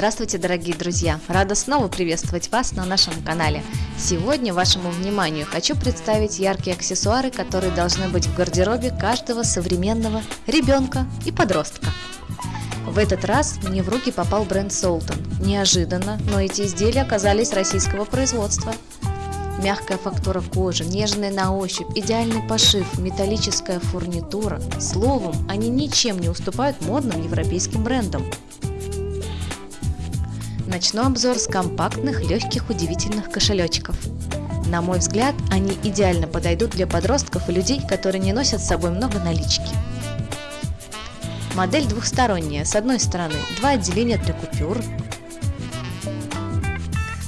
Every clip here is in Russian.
Здравствуйте, дорогие друзья! Рада снова приветствовать вас на нашем канале. Сегодня вашему вниманию хочу представить яркие аксессуары, которые должны быть в гардеробе каждого современного ребенка и подростка. В этот раз мне в руки попал бренд Солтон. Неожиданно, но эти изделия оказались российского производства. Мягкая фактура кожи, нежная на ощупь, идеальный пошив, металлическая фурнитура. Словом, они ничем не уступают модным европейским брендам. Начну обзор с компактных, легких, удивительных кошелечков. На мой взгляд, они идеально подойдут для подростков и людей, которые не носят с собой много налички. Модель двухсторонняя. С одной стороны два отделения для купюр,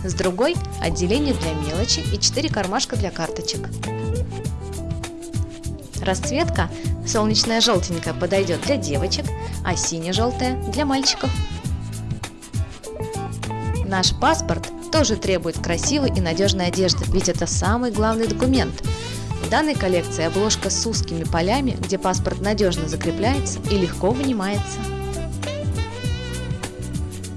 с другой – отделение для мелочи и 4 кармашка для карточек. Расцветка солнечная желтенькая подойдет для девочек, а сине-желтая – для мальчиков. Наш паспорт тоже требует красивой и надежной одежды, ведь это самый главный документ. В данной коллекции обложка с узкими полями, где паспорт надежно закрепляется и легко вынимается.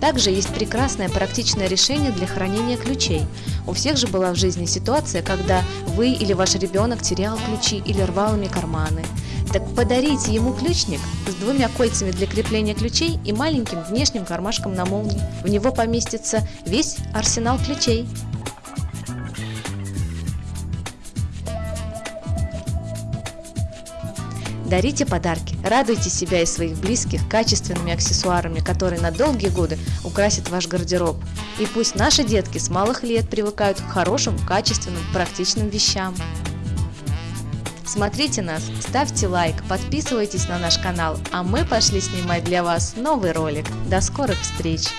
Также есть прекрасное практичное решение для хранения ключей. У всех же была в жизни ситуация, когда вы или ваш ребенок терял ключи или рвал ими карманы. Так подарите ему ключник с двумя кольцами для крепления ключей и маленьким внешним кармашком на молнии. В него поместится весь арсенал ключей. Дарите подарки, радуйте себя и своих близких качественными аксессуарами, которые на долгие годы украсят ваш гардероб. И пусть наши детки с малых лет привыкают к хорошим, качественным, практичным вещам. Смотрите нас, ставьте лайк, подписывайтесь на наш канал, а мы пошли снимать для вас новый ролик. До скорых встреч!